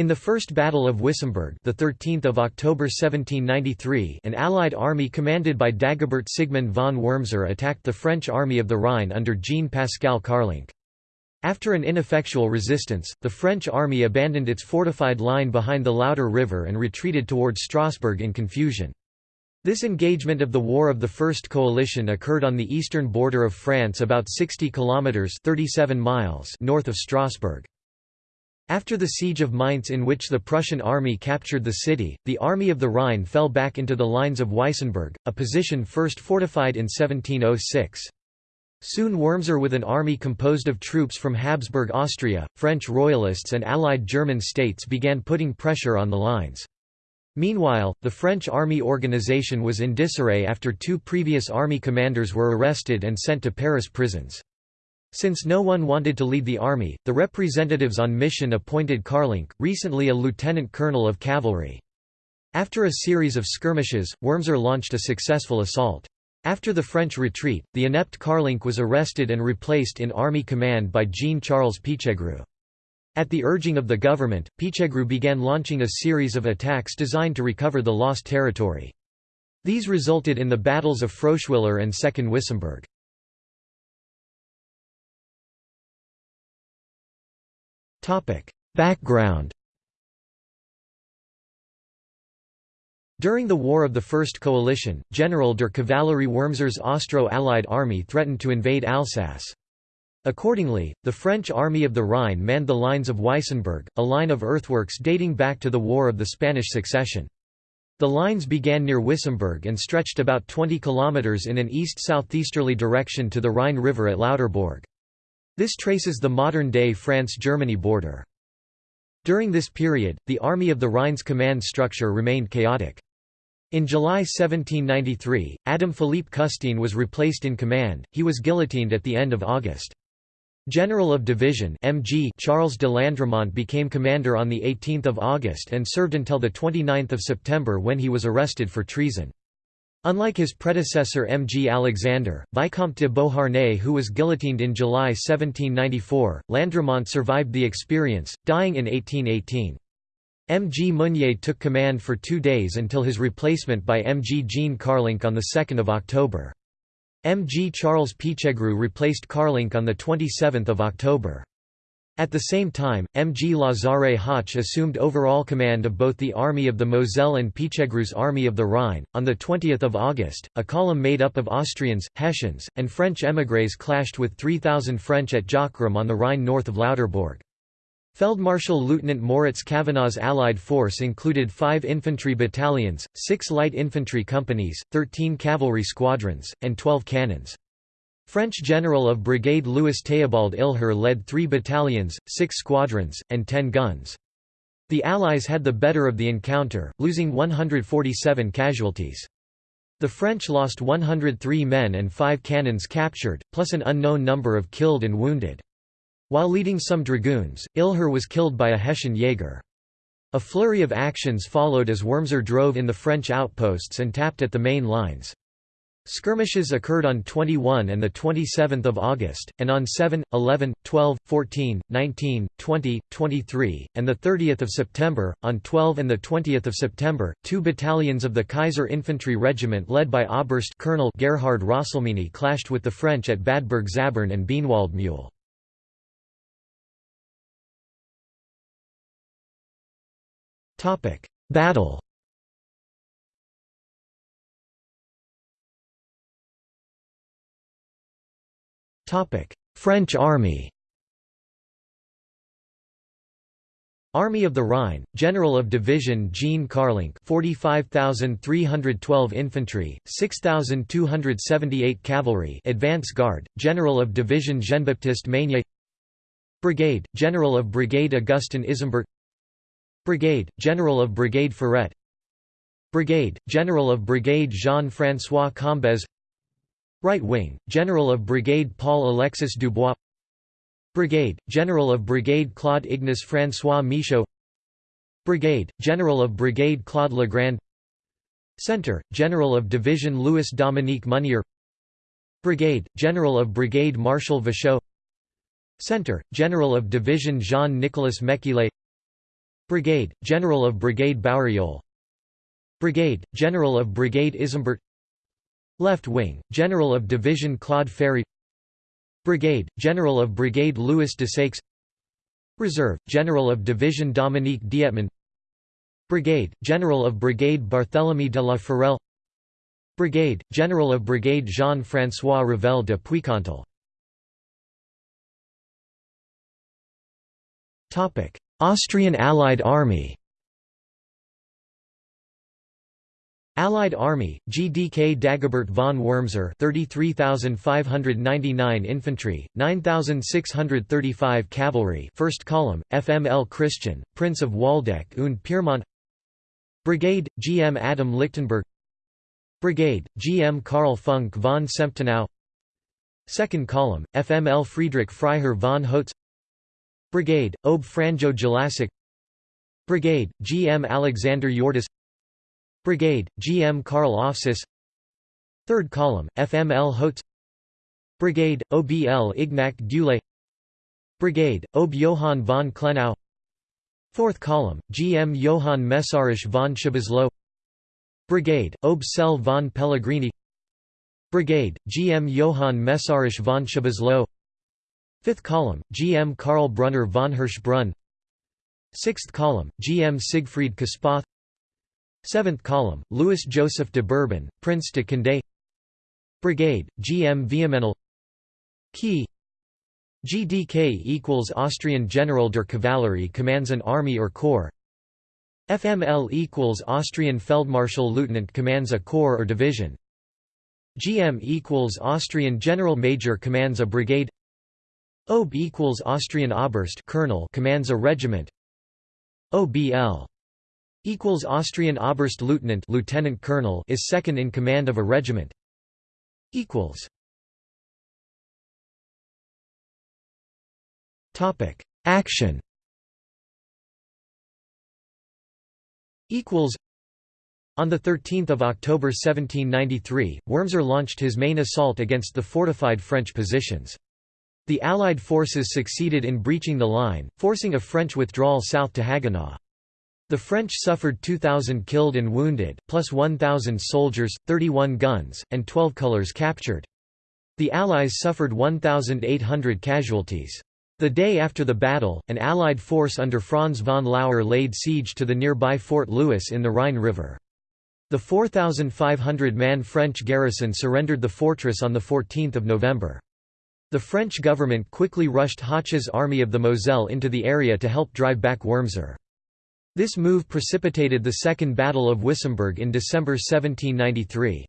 In the First Battle of Wissembourg, the 13th of October 1793, an Allied army commanded by Dagobert Sigmund von Wurmser attacked the French army of the Rhine under Jean-Pascal Carlenc. After an ineffectual resistance, the French army abandoned its fortified line behind the Lauter River and retreated towards Strasbourg in confusion. This engagement of the War of the First Coalition occurred on the eastern border of France about 60 kilometers (37 miles) north of Strasbourg. After the siege of Mainz in which the Prussian army captured the city, the Army of the Rhine fell back into the lines of Weissenburg, a position first fortified in 1706. Soon Wurmser with an army composed of troops from Habsburg Austria, French royalists and allied German states began putting pressure on the lines. Meanwhile, the French army organization was in disarray after two previous army commanders were arrested and sent to Paris prisons. Since no one wanted to lead the army, the representatives on mission appointed Carlenc, recently a lieutenant colonel of cavalry. After a series of skirmishes, Wurmser launched a successful assault. After the French retreat, the inept Carlenc was arrested and replaced in army command by Jean-Charles Pichegru. At the urging of the government, Pichegru began launching a series of attacks designed to recover the lost territory. These resulted in the battles of Froschwiller and Second Wissembourg. Background During the War of the First Coalition, General der Kavallerie Wurmser's Austro-Allied army threatened to invade Alsace. Accordingly, the French Army of the Rhine manned the lines of Weissenburg, a line of earthworks dating back to the War of the Spanish Succession. The lines began near Wissembourg and stretched about 20 kilometers in an east-southeasterly direction to the Rhine River at Lauterbourg. This traces the modern-day France-Germany border. During this period, the Army of the Rhine's command structure remained chaotic. In July 1793, Adam Philippe Custine was replaced in command, he was guillotined at the end of August. General of Division MG Charles de Landremont became commander on 18 August and served until 29 September when he was arrested for treason. Unlike his predecessor M. G. Alexander, Vicomte de Beauharnais who was guillotined in July 1794, Landremont survived the experience, dying in 1818. M. G. Mounier took command for two days until his replacement by M. G. Jean Carlenc on 2 October. M. G. Charles Pichegru replaced Carlenc on 27 October. At the same time, M. G. Lazare Hoche assumed overall command of both the Army of the Moselle and Pichegru's Army of the Rhine. On 20 August, a column made up of Austrians, Hessians, and French émigrés clashed with 3,000 French at Jockgrim on the Rhine north of Lauterbourg. Feldmarschall Lieutenant Moritz Kavanagh's Allied force included five infantry battalions, six light infantry companies, 13 cavalry squadrons, and 12 cannons. French General of Brigade Louis Théobald Ihler led three battalions, six squadrons, and ten guns. The Allies had the better of the encounter, losing 147 casualties. The French lost 103 men and five cannons captured, plus an unknown number of killed and wounded. While leading some dragoons, Ihler was killed by a Hessian Jaeger. A flurry of actions followed as Wurmser drove in the French outposts and tapped at the main lines. Skirmishes occurred on 21 and 27 August, and on 7, 11, 12, 14, 19, 20, 23, and 30 September. On 12 and 20 September, two battalions of the Kaiser Infantry Regiment led by Oberst Colonel Gerhard Rosselmini clashed with the French at Badberg Zabern and Bienwaldmühl. Battle French army Army of the Rhine, General of Division Jean Carlenc 45,312 infantry, 6,278 cavalry advance guard, General of Division Jean-Baptiste Meynier Brigade, General of Brigade Augustin Isenberg Brigade, General of Brigade Ferret Brigade, General of Brigade Jean-François Combes Right wing, General of Brigade Paul-Alexis Dubois. Brigade, General of Brigade Claude Ignace François Michaud. Brigade, General of Brigade Claude Legrand. Center, General of Division Louis Dominique Munier. Brigade, General of Brigade Marshal Vachaud Center, General of Division Jean-Nicolas Mekile Brigade, General of Brigade Bauerjol Brigade, General of Brigade Isambert Left Wing, General of Division Claude Ferry Brigade, General of Brigade Louis Desaix Reserve, General of Division Dominique Dietman Brigade, General of Brigade Barthélemy de la Forelle Brigade, General of Brigade Jean-François Revel de Puicontel Austrian Allied Army Allied Army, GDK Dagobert von Wurmser 33,599 infantry, 9,635 cavalry 1st column, FML Christian, Prince of Waldeck und Pyrmont. Brigade, GM Adam Lichtenberg. Brigade, GM Karl Funk von Semptenau. 2nd column, FML Friedrich Freiherr von Hotz Brigade, Ob Franjo Jelačić. Brigade, GM Alexander Jordis Brigade, GM Karl Offsis 3rd column, FML Hotz. Brigade, OBL Ignac Dule Brigade, Ob Johann von Klenau. 4th column, GM Johann Messarisch von Schibislow Brigade, Ob Sel von Pellegrini. Brigade, GM Johann Messarisch von Schibislow 5th column, GM Karl Brunner von Hirschbrunn. 6th column, GM Siegfried Kaspath 7th column, Louis Joseph de Bourbon, Prince de Condé. Brigade, GM Vehmenal Key. GDK equals Austrian General der Kavallerie commands an army or corps. FML equals Austrian Feldmarschall Lieutenant commands a corps or division. GM equals Austrian General Major commands a brigade. OB equals Austrian Oberst colonel commands a regiment. OBL equals Austrian Oberstleutnant lieutenant colonel is second in command of a regiment. Equals. Topic. Action. Equals. On 13 October 1793, Wurmser launched his main assault against the fortified French positions. The Allied forces succeeded in breaching the line, forcing a French withdrawal south to Haguenau. The French suffered 2,000 killed and wounded, plus 1,000 soldiers, 31 guns, and 12 colors captured. The Allies suffered 1,800 casualties. The day after the battle, an Allied force under Franz von Lauer laid siege to the nearby Fort Louis in the Rhine River. The 4,500-man French garrison surrendered the fortress on 14 November. The French government quickly rushed Hoche's army of the Moselle into the area to help drive back Wurmser. This move precipitated the Second Battle of Wissembourg in December 1793.